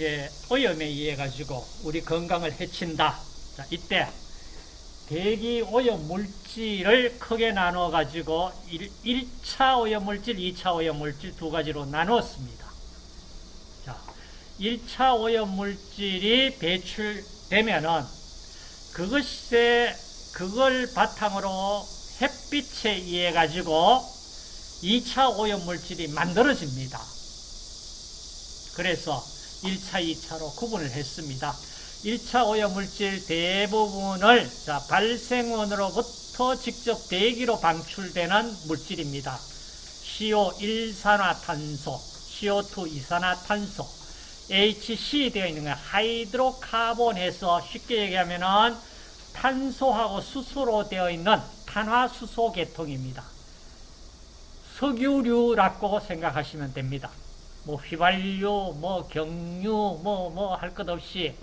이제 오염에 의해 가지고 우리 건강을 해친다. 자, 이때 대기 오염 물질을 크게 나누어 가지고 1, 차 오염 물질, 2차 오염 물질 두 가지로 나누었습니다. 자, 1차 오염 물질이 배출되면은 그것에 그걸 바탕으로 햇빛에 의해 가지고 2차 오염 물질이 만들어집니다. 그래서 1차, 2차로 구분을 했습니다. 1차 오염물질 대부분을 자, 발생원으로부터 직접 대기로 방출되는 물질입니다. CO 1산화탄소, CO2 이산화탄소, HC 되어 있는 거 하이드로카본에서 쉽게 얘기하면은 탄소하고 수소로 되어 있는 탄화수소 계통입니다. 석유류라고 생각하시면 됩니다. 뭐 휘발유, 뭐 경유, 뭐 뭐 할 것 없이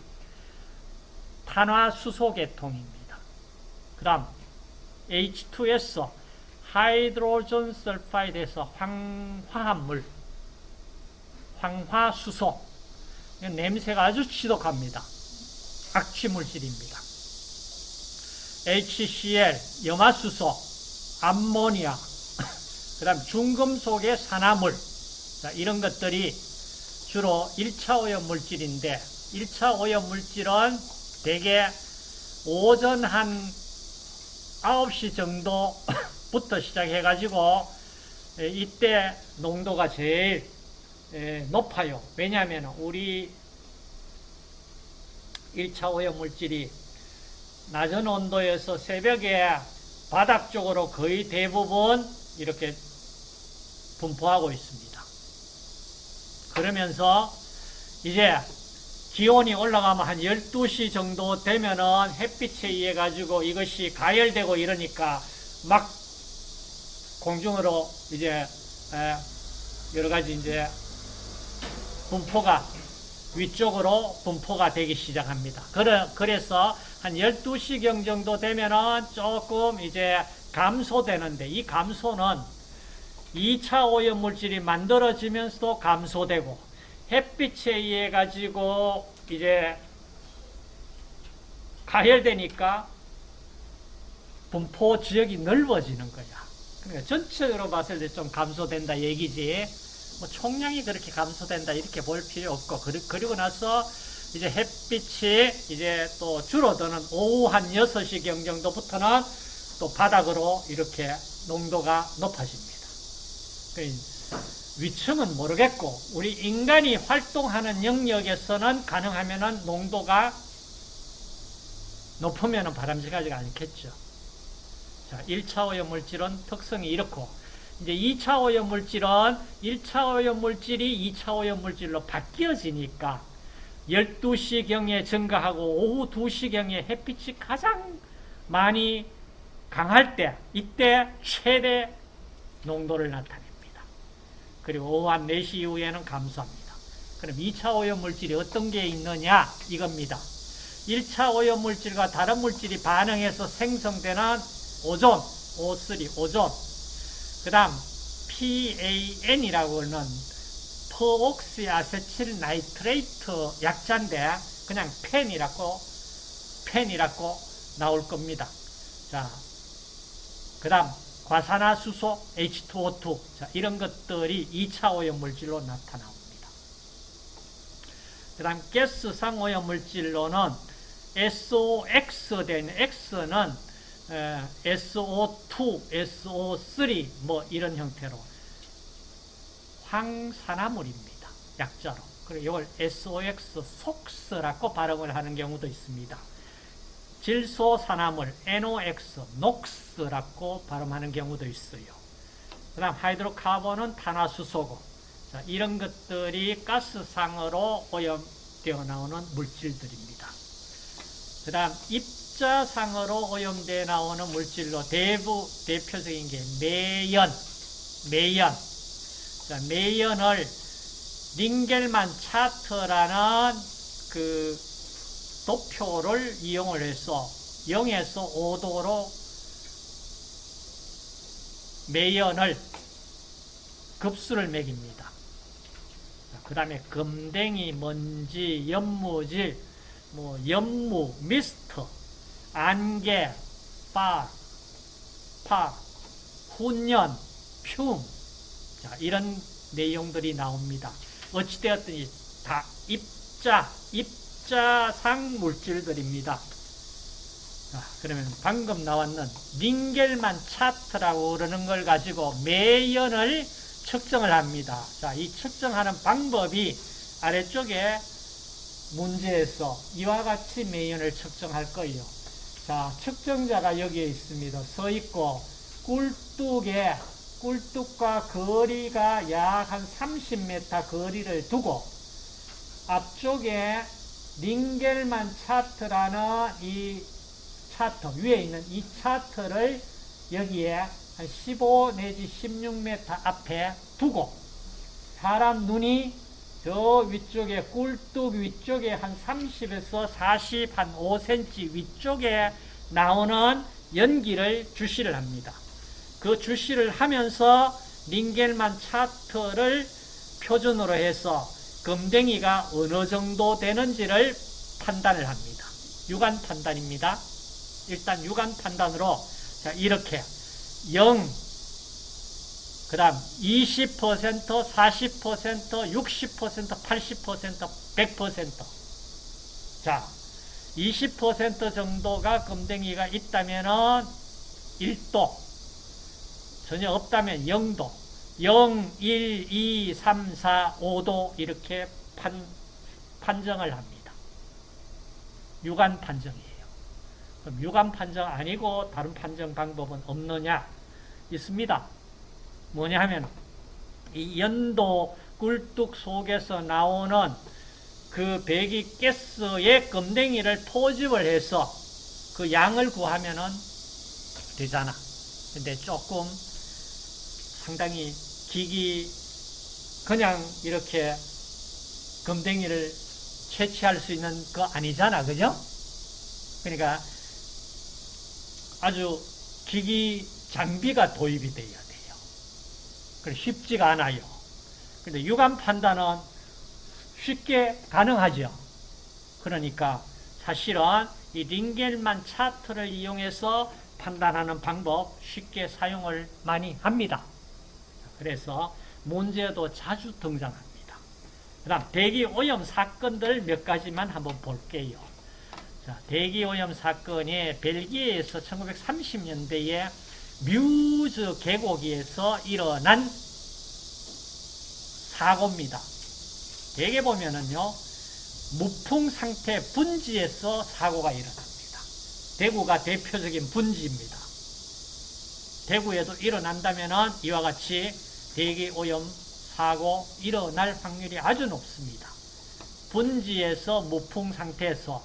탄화수소 계통입니다. 그 다음 H2S 하이드로전 설파이드에서 황화합물 황화수소 냄새가 아주 지독합니다. 악취물질입니다. HCl 염화수소 암모니아 그 다음 중금속의 산화물 자, 이런 것들이 주로 1차 오염 물질인데 1차 오염 물질은 대개 오전 한 9시 정도부터 시작해가지고 이때 농도가 제일 높아요. 왜냐하면 우리 1차 오염 물질이 낮은 온도에서 새벽에 바닥 쪽으로 거의 대부분 이렇게 분포하고 있습니다. 그러면서 이제 기온이 올라가면 한 12시 정도 되면은 햇빛에 의해 가지고 이것이 가열되고 이러니까 막 공중으로 이제 여러 가지 이제 분포가 위쪽으로 분포가 되기 시작합니다. 그래서 한 12시경 정도 되면은 조금 이제 감소되는데 이 감소는 2차 오염물질이 만들어지면서도 감소되고 햇빛에 의해 가지고 이제 가열되니까 분포 지역이 넓어지는 거야. 그러니까 전체적으로 봤을 때 좀 감소된다 얘기지. 뭐 총량이 그렇게 감소된다 이렇게 볼 필요 없고 그리고 나서 이제 햇빛이 이제 또 줄어드는 오후 한 6시 경 정도부터는 또 바닥으로 이렇게 농도가 높아집니다. 위층은 모르겠고 우리 인간이 활동하는 영역에서는 가능하면 농도가 높으면 바람직하지가 않겠죠. 자, 1차 오염물질은 특성이 이렇고 이제 2차 오염물질은 1차 오염물질이 2차 오염물질로 바뀌어지니까 12시경에 증가하고 오후 2시경에 햇빛이 가장 많이 강할 때 이때 최대 농도를 나타냅니다. 그리고 오후 한 4시 이후에는 감소합니다. 그럼 2차 오염물질이 어떤 게 있느냐 이겁니다. 1차 오염물질과 다른 물질이 반응해서 생성되는 오존, O3, 오존 그 다음 PAN이라고 하는 peroxyacetyl nitrate 약자인데 그냥 PAN이라고 PAN이라고 나올 겁니다. 자, 그 다음 과산화수소, H2O2 자, 이런 것들이 2차 오염물질로 나타나옵니다. 그 다음 가스상 오염물질로는 SOX 된 X는 SO2, SO3 뭐 이런 형태로 황산화물입니다. 약자로. 그리고 이걸 SOX, 속스라고 발음을 하는 경우도 있습니다. 질소산화물, NOx, NOx라고 발음하는 경우도 있어요. 그 다음 하이드로카본은 탄화수소고 자, 이런 것들이 가스상으로 오염되어 나오는 물질들입니다. 그 다음 입자상으로 오염되어 나오는 물질로 대부 대표적인 게 매연, 매연. 자, 매연을 링겔만 차트라는 그 도표를 이용을 해서 0에서 5도로 매연을 급수를 매깁니다. 그 다음에 금댕이, 먼지, 연무질, 뭐 연무, 미스트, 안개, 빠, 파, 훈연, 흉. 자, 이런 내용들이 나옵니다. 어찌되었든지 다 입자, 입 자상 물질들입니다. 자, 그러면 방금 나왔는 링겔만 차트라고 그러는 걸 가지고 매연을 측정을 합니다. 자, 이 측정하는 방법이 아래쪽에 문제에서 이와 같이 매연을 측정할 거예요. 자, 측정자가 여기에 있습니다. 서 있고 꿀뚝에 꿀뚝과 거리가 약 한 30m 거리를 두고 앞쪽에 링겔만 차트라는 이 차트 위에 있는 이 차트를 여기에 한 15 내지 16m 앞에 두고 사람 눈이 저 위쪽에 꿀뚝 위쪽에 한 30에서 40, 한 5cm 위쪽에 나오는 연기를 주시를 합니다. 그 주시를 하면서 링겔만 차트를 표준으로 해서 금댕이가 어느 정도 되는지를 판단을 합니다. 육안 판단입니다. 일단 육안 판단으로 자 이렇게 0, 그 다음 20%, 40%, 60%, 80%, 100%. 자, 20% 정도가 금댕이가 있다면 은 1도, 전혀 없다면 0도, 0, 1, 2, 3, 4, 5도 이렇게 판, 판정을 합니다. 육안 판정이에요. 그럼 육안 판정 아니고 다른 판정 방법은 없느냐? 있습니다. 뭐냐 하면 이 연도 꿀뚝 속에서 나오는 그 배기 가스의 금댕이를 포집을 해서 그 양을 구하면은 되잖아. 근데 조금 상당히 기기 그냥 이렇게 금댕이를 채취할 수 있는 거 아니잖아. 그죠? 그러니까 아주 기기 장비가 도입이 돼야 돼요. 쉽지가 않아요. 근데 육안 판단은 쉽게 가능하죠. 그러니까 사실은 이 링겔만 차트를 이용해서 판단하는 방법 쉽게 사용을 많이 합니다. 그래서 문제도 자주 등장합니다. 그 다음 대기 오염 사건들 몇 가지만 한번 볼게요. 자, 대기 오염 사건이 벨기에에서 1930년대에 뮤즈 계곡에서 일어난 사고입니다. 대개 보면은요, 무풍 상태 분지에서 사고가 일어납니다. 대구가 대표적인 분지입니다. 대구에도 일어난다면은 이와 같이 대기 오염 사고 일어날 확률이 아주 높습니다. 분지에서 무풍 상태에서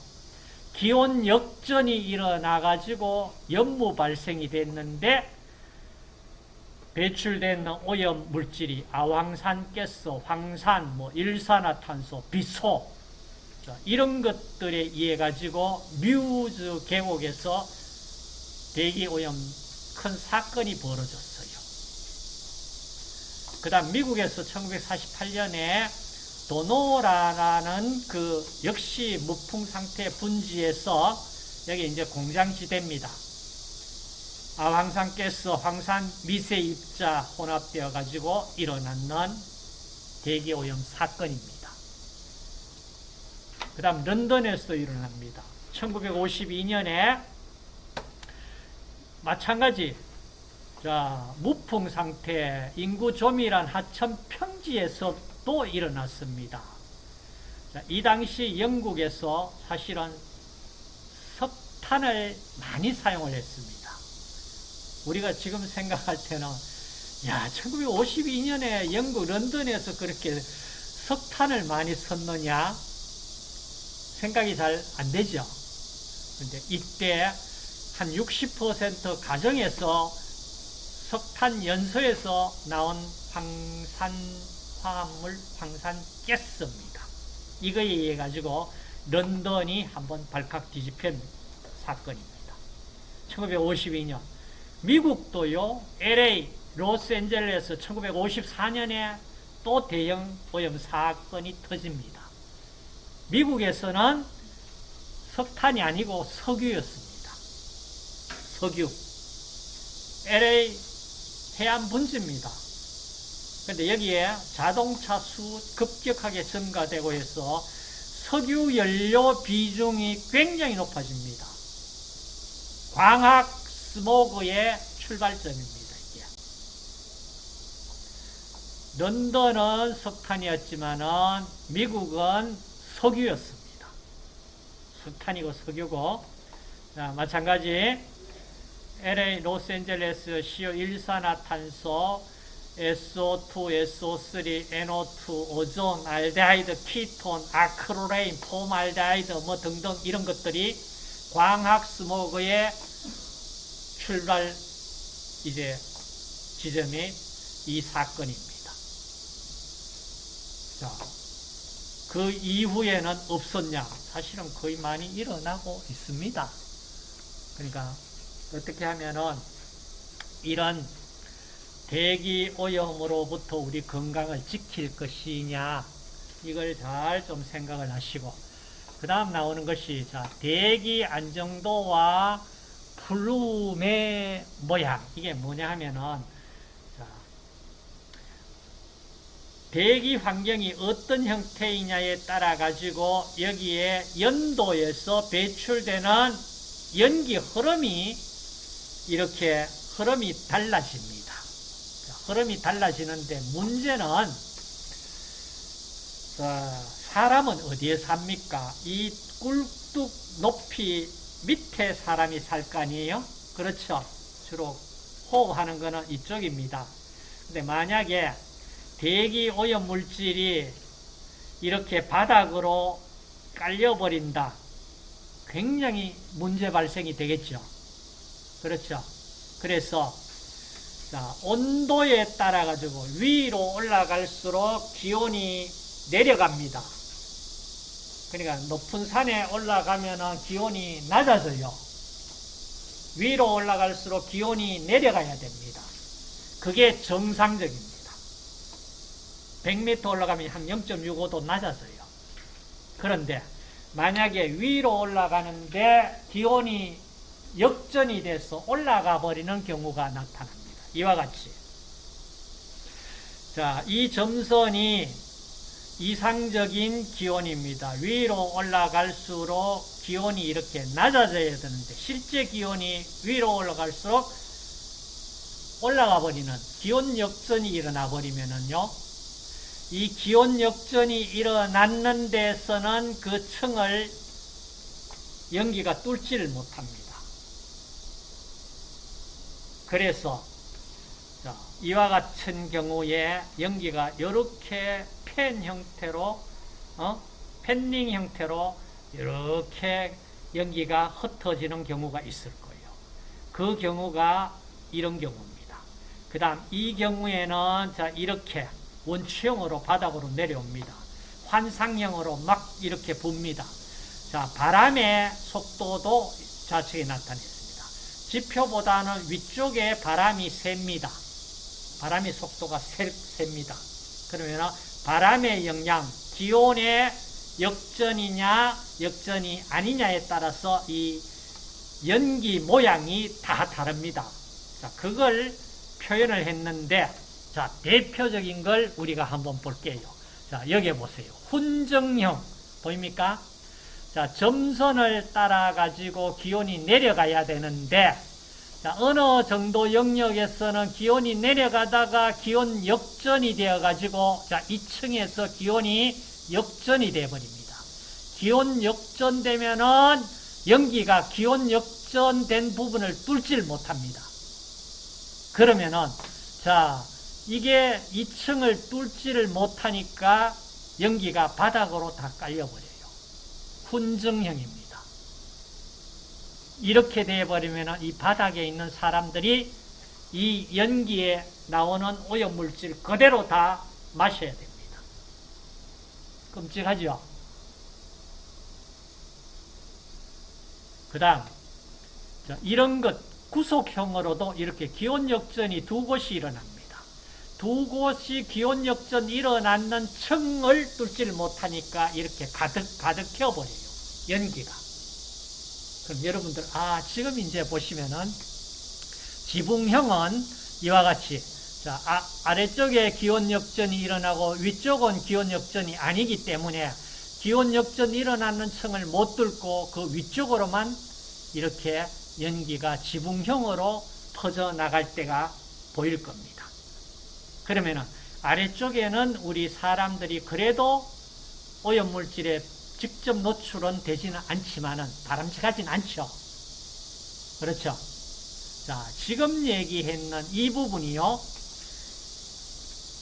기온 역전이 일어나 가지고 연무 발생이 됐는데 배출된 오염 물질이 아황산 가스, 황산, 뭐 일산화탄소, 비소 이런 것들에 의해 가지고 뮤즈 계곡에서 대기 오염 큰 사건이 벌어졌어요. 그 다음 미국에서 1948년에 도노라라는 그 역시 무풍 상태 분지에서 여기 이제 공장지대입니다. 아 황산가스, 황산 미세 입자 혼합되어 가지고 일어나는 대기 오염 사건입니다. 그 다음 런던에서도 일어납니다. 1952년에 마찬가지 자 무풍 상태 인구 조밀한 하천 평지에서도 일어났습니다. 자, 이 당시 영국에서 사실은 석탄을 많이 사용을 했습니다. 우리가 지금 생각할 때는 야 1952년에 영국 런던에서 그렇게 석탄을 많이 썼느냐 생각이 잘 안 되죠. 근데 이때 한 60% 가정에서 석탄 연소에서 나온 황산 화합물, 황산 가스입니다. 이거에 의해 가지고 런던이 한번 발칵 뒤집힌 사건입니다. 1952년 미국도요 LA 로스앤젤레스 1954년에 또 대형 오염 사건이 터집니다. 미국에서는 석탄이 아니고 석유였습니다. 석유. LA 해안 분지입니다. 근데 여기에 자동차 수 급격하게 증가되고 해서 석유 연료 비중이 굉장히 높아집니다. 광학 스모그의 출발점입니다. 이게. 런던은 석탄이었지만은 미국은 석유였습니다. 석탄이고 석유고 자, 마찬가지 LA 로스앤젤레스 CO 일산화탄소 SO2, SO3, NO2, 오존, 알데하이드, 키톤, 아크롤레인, 폼알데하이드 뭐 등등 이런 것들이 광학 스모그의 출발 이제 지점이 이 사건입니다. 자, 그 이후에는 없었냐? 사실은 거의 많이 일어나고 있습니다. 그러니까 어떻게 하면은 이런 대기 오염으로부터 우리 건강을 지킬 것이냐 이걸 잘 좀 생각을 하시고 그 다음 나오는 것이 자 대기 안정도와 플룸의 모양. 이게 뭐냐 하면은 자 대기 환경이 어떤 형태이냐에 따라 가지고 여기에 연도에서 배출되는 연기 흐름이 이렇게 흐름이 달라집니다. 흐름이 달라지는데 문제는 사람은 어디에 삽니까? 이 꿀뚝 높이 밑에 사람이 살 거 아니에요? 그렇죠. 주로 호흡하는 거는 이쪽입니다. 근데 만약에 대기 오염 물질이 이렇게 바닥으로 깔려버린다. 굉장히 문제 발생이 되겠죠. 그렇죠. 그래서 자, 온도에 따라 가지고 위로 올라갈수록 기온이 내려갑니다. 그러니까 높은 산에 올라가면 기온이 낮아져요. 위로 올라갈수록 기온이 내려가야 됩니다. 그게 정상적입니다. 100m 올라가면 한 0.65도 낮아져요. 그런데 만약에 위로 올라가는데 기온이 역전이 돼서 올라가 버리는 경우가 나타납니다. 이와 같이. 자, 이 점선이 이상적인 기온입니다. 위로 올라갈수록 기온이 이렇게 낮아져야 되는데 실제 기온이 위로 올라갈수록 올라가 버리는 기온 역전이 일어나 버리면은요. 이 기온 역전이 일어났는 데서는 그 층을 연기가 뚫지를 못합니다. 그래서 이와 같은 경우에 연기가 이렇게 팬 형태로 어? 팬닝 형태로 이렇게 연기가 흩어지는 경우가 있을 거예요. 그 경우가 이런 경우입니다. 그 다음 이 경우에는 자 이렇게 원추형으로 바닥으로 내려옵니다. 환상형으로 막 이렇게 붑니다. 자 바람의 속도도 좌측에 나타냈습니다. 지표보다는 위쪽에 바람이 셉니다. 바람의 속도가 셉니다. 그러면 바람의 영향, 기온의 역전이냐 역전이 아니냐에 따라서 이 연기 모양이 다 다릅니다. 자, 그걸 표현을 했는데 자, 대표적인 걸 우리가 한번 볼게요. 자, 여기 보세요. 훈정형 보입니까? 자, 점선을 따라 가지고 기온이 내려가야 되는데 자, 어느 정도 영역에서는 기온이 내려가다가 기온 역전이 되어 가지고 자, 2층에서 기온이 역전이 되어 버립니다. 기온 역전되면은 연기가 기온 역전된 부분을 뚫지를 못합니다. 그러면은 자, 이게 2층을 뚫지를 못하니까 연기가 바닥으로 다 깔려 버려요. 훈증형입니다. 이렇게 되어버리면 이 바닥에 있는 사람들이 이 연기에 나오는 오염물질 그대로 다 마셔야 됩니다. 끔찍하죠? 그 다음, 이런 것, 구속형으로도 이렇게 기온 역전이 두 곳이 일어납니다. 두 곳이 기온 역전이 일어났는 층을 뚫지를 못하니까 이렇게 가득, 가득해버려요. 연기가. 그럼 여러분들, 아, 지금 이제 보시면은 지붕형은 이와 같이 자, 아, 아래쪽에 기온 역전이 일어나고 위쪽은 기온 역전이 아니기 때문에 기온 역전이 일어나는 층을 못 뚫고 그 위쪽으로만 이렇게 연기가 지붕형으로 퍼져나갈 때가 보일 겁니다. 그러면은 아래쪽에는 우리 사람들이 그래도 오염물질에 직접 노출은 되지는 않지만은 바람직하진 않죠. 그렇죠. 자, 지금 얘기했는 이 부분이요.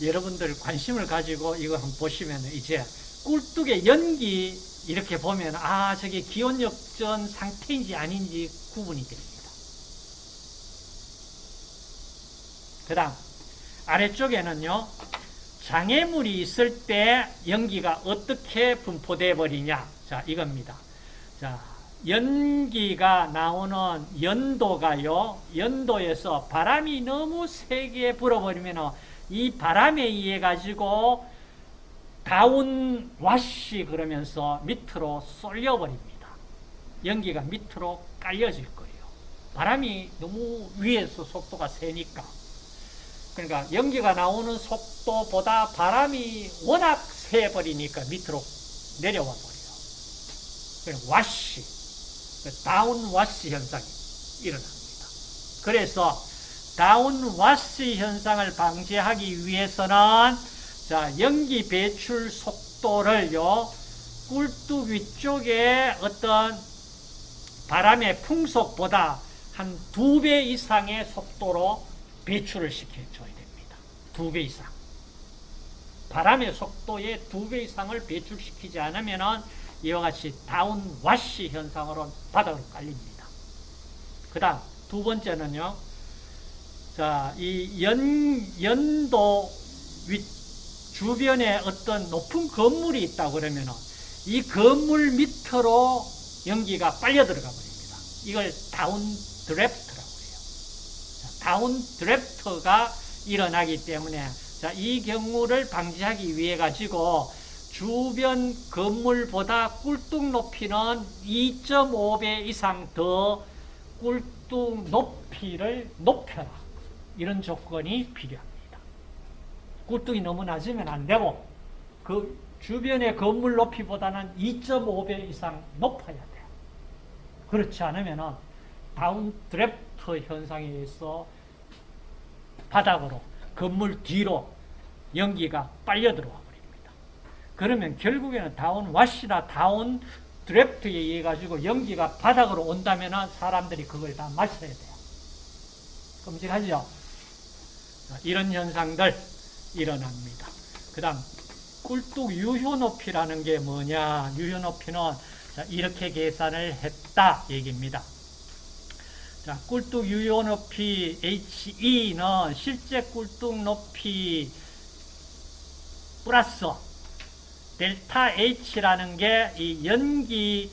여러분들 관심을 가지고 이거 한번 보시면 이제 꿀뚝의 연기 이렇게 보면 아, 저게 기온 역전 상태인지 아닌지 구분이 됩니다. 그 다음, 아래쪽에는요, 장애물이 있을 때 연기가 어떻게 분포돼 버리냐. 자, 이겁니다. 자, 연기가 나오는 연도가요, 연도에서 바람이 너무 세게 불어버리면 이 바람에 의해 가지고 다운 와시 그러면서 밑으로 쏠려버립니다. 연기가 밑으로 깔려질 거예요. 바람이 너무 위에서 속도가 세니까. 그러니까 연기가 나오는 속도보다 바람이 워낙 세버리니까 밑으로 내려와 버려요. 그러니까 와시, 다운 와시 현상이 일어납니다. 그래서 다운 와시 현상을 방지하기 위해서는 자, 연기 배출 속도를요, 꿀뚝 위쪽에 어떤 바람의 풍속보다 한 두 배 이상의 속도로 배출을 시켜줘야 됩니다. 두 배 이상. 바람의 속도의 두 배 이상을 배출시키지 않으면 이와 같이 다운 와시 현상으로 바닥으로 깔립니다. 그 다음 두 번째는요. 자, 이 연, 연도 위, 주변에 어떤 높은 건물이 있다 그러면은 이 건물 밑으로 연기가 빨려 들어가 버립니다. 이걸 다운 드래프트라고 해요. 다운 드래프트가 일어나기 때문에 자, 이 경우를 방지하기 위해 가지고 주변 건물보다 꿀뚝 높이는 2.5배 이상 더 꿀뚝 높이를 높여라. 이런 조건이 필요합니다. 굴뚝이 너무 낮으면 안 되고 그 주변의 건물 높이보다는 2.5배 이상 높아야 돼요. 그렇지 않으면 down draft 현상에 의해서 바닥으로 건물 뒤로 연기가 빨려 들어와 버립니다. 그러면 결국에는 down wash나 down draft에 의해 가지고 연기가 바닥으로 온다면 사람들이 그걸 다 마셔야 돼요. 끔찍하죠? 이런 현상들 일어납니다. 그 다음 꿀뚝 유효 높이라는 게 뭐냐? 유효 높이는 이렇게 계산을 했다 얘기입니다. 자, 꿀뚝 유효 높이 HE는 실제 꿀뚝 높이 플러스 델타 H라는 게 이 연기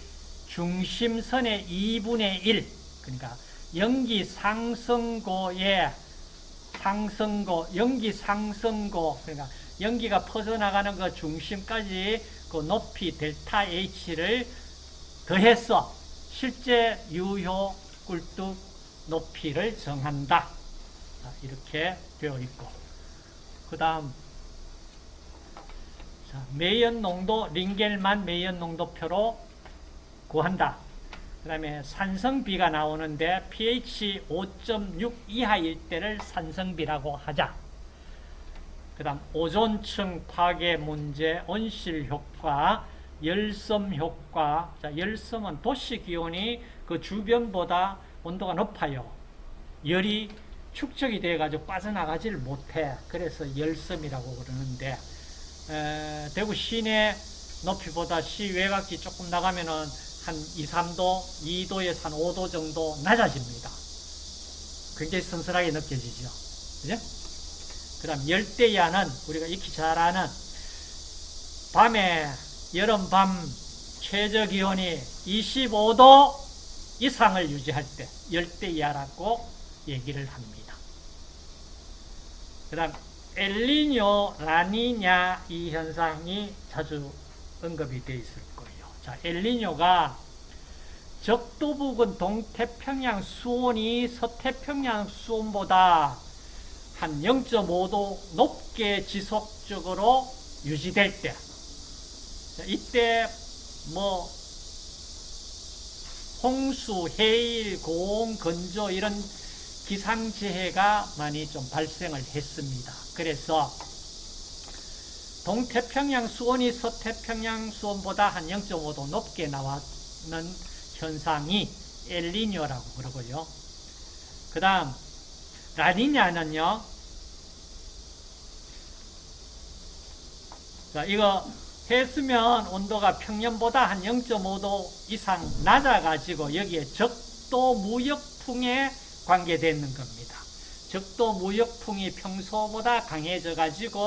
중심선의 2분의 1 그러니까 연기 상승고의 상승고, 연기 상승고, 그러니까 연기가 퍼져나가는 그 중심까지 그 높이 델타 H를 더해서 실제 유효 꿀뚝 높이를 정한다. 이렇게 되어 있고. 그 다음, 매연 농도, 링겔만 매연 농도표로 구한다. 그 다음에 산성비가 나오는데 pH 5.6 이하일 때를 산성비라고 하자. 그 다음 오존층 파괴 문제, 온실 효과, 열섬 효과. 자, 열섬은 도시 기온이 그 주변보다 온도가 높아요. 열이 축적이 돼가지고 빠져나가지를 못해. 그래서 열섬이라고 그러는데, 에, 대구 시내 높이보다 시 외곽이 조금 나가면은 한 2, 3도, 2도에서 한 5도 정도 낮아집니다. 굉장히 선선하게 느껴지죠. 그죠? 그 다음 열대야는 우리가 익히 잘 아는 밤에 여름밤 최저 기온이 25도 이상을 유지할 때 열대야라고 얘기를 합니다. 그 다음 엘리뇨, 라니냐 이 현상이 자주 언급이 되어 있을 거예요. 자, 엘리뇨가 적도 부근 동태평양 수온이 서태평양 수온보다 한 0.5도 높게 지속적으로 유지될 때, 자, 이때 뭐 홍수, 해일, 고온, 건조 이런 기상재해가 많이 좀 발생을 했습니다. 그래서 동태평양 수온이 서태평양 수온보다 한 0.5도 높게 나왔는 현상이 엘리뇨라고 그러고요. 그 다음 라니냐는요. 자, 이거 해수면 온도가 평년보다 한 0.5도 이상 낮아가지고 여기에 적도 무역풍에 관계되는 겁니다. 적도 무역풍이 평소보다 강해져가지고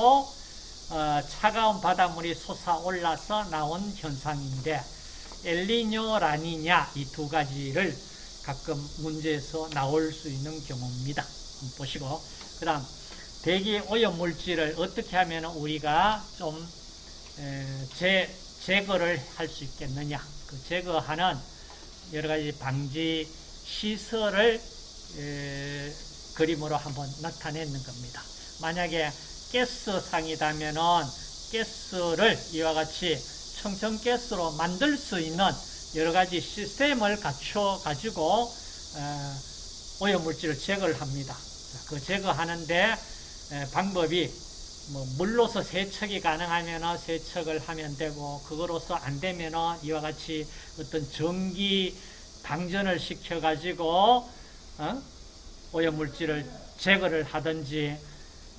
어, 차가운 바닷물이 솟아올라서 나온 현상인데 엘리뇨, 라니냐 이 두 가지를 가끔 문제에서 나올 수 있는 경우입니다. 보시고 그 다음 대기 오염 물질을 어떻게 하면 우리가 좀 제, 제거를 할 수 있겠느냐 그 제거하는 여러 가지 방지 시설을 에, 그림으로 한번 나타내는 겁니다. 만약에 가스상이라면은 가스를 이와 같이 청정가스로 만들 수 있는 여러 가지 시스템을 갖춰 가지고 오염물질을 제거를 합니다. 그 제거하는데 방법이 뭐 물로서 세척이 가능하면 세척을 하면 되고 그거로서 안 되면 이와 같이 어떤 전기 방전을 시켜 가지고 어? 오염물질을 제거를 하든지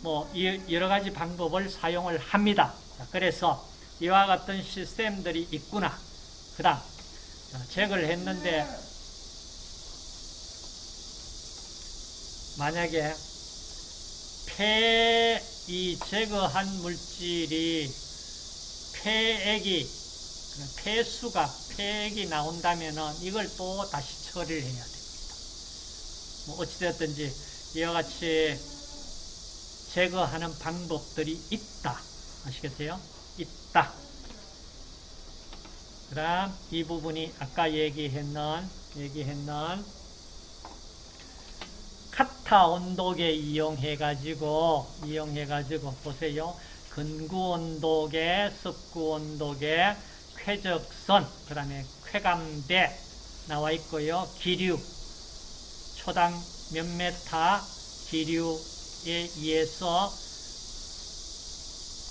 뭐 여러 가지 방법을 사용을 합니다. 그래서 이와 같은 시스템들이 있구나. 그 다음 제거를 했는데 만약에 폐, 이 제거한 물질이 폐액이 폐수가 폐액이 나온다면 이걸 또 다시 처리를 해야 됩니다. 뭐 어찌되었든지 이와 같이 제거하는 방법들이 있다. 아시겠어요? 있다. 그 다음 이 부분이 아까 얘기했는 얘기했는 카타 온도계 이용해 가지고 이용해 가지고 보세요. 근구 온도계, 습구 온도계, 쾌적선, 그 다음에 쾌감대 나와 있고요. 기류 초당 몇 메타 기류에 의해서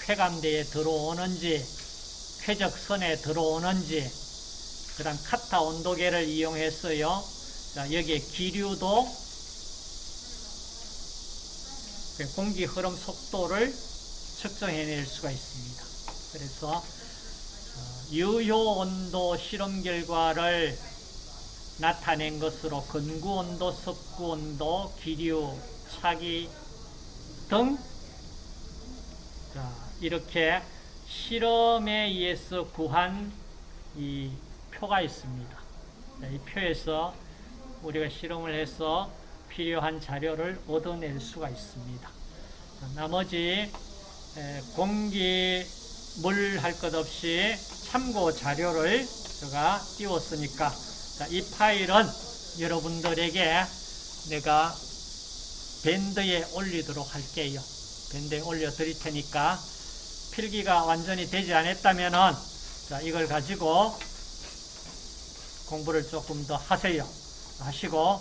쾌감대에 들어오는지 쾌적선에 들어오는지 그 다음 카타 온도계를 이용했어요. 자, 여기에 기류도 그 공기 흐름 속도를 측정해낼 수가 있습니다. 그래서 어, 유효 온도 실험 결과를 나타낸 것으로 근구 온도, 습구 온도, 기류, 차기 등 자, 이렇게 실험에 의해서 구한 이 표가 있습니다. 자, 이 표에서 우리가 실험을 해서 필요한 자료를 얻어낼 수가 있습니다. 자, 나머지 공기, 물 할 것 없이 참고 자료를 제가 띄웠으니까 자, 이 파일은 여러분들에게 내가 밴드에 올리도록 할게요. 밴드에 올려 드릴 테니까 필기가 완전히 되지 않았다면은 자, 이걸 가지고 공부를 조금 더 하세요. 하시고